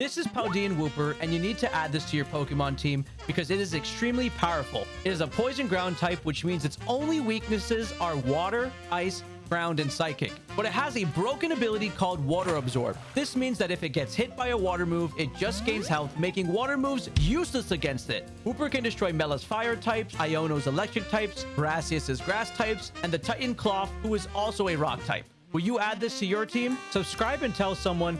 This is Paldean Wooper, and you need to add this to your Pokemon team because it is extremely powerful. It is a poison ground type, which means its only weaknesses are water, ice, ground, and psychic. But it has a broken ability called Water Absorb. This means that if it gets hit by a water move, it just gains health, making water moves useless against it. Wooper can destroy Mela's fire types, Iono's electric types, Brassius's grass types, and the Titan Klawf, who is also a rock type. Will you add this to your team? Subscribe and tell someone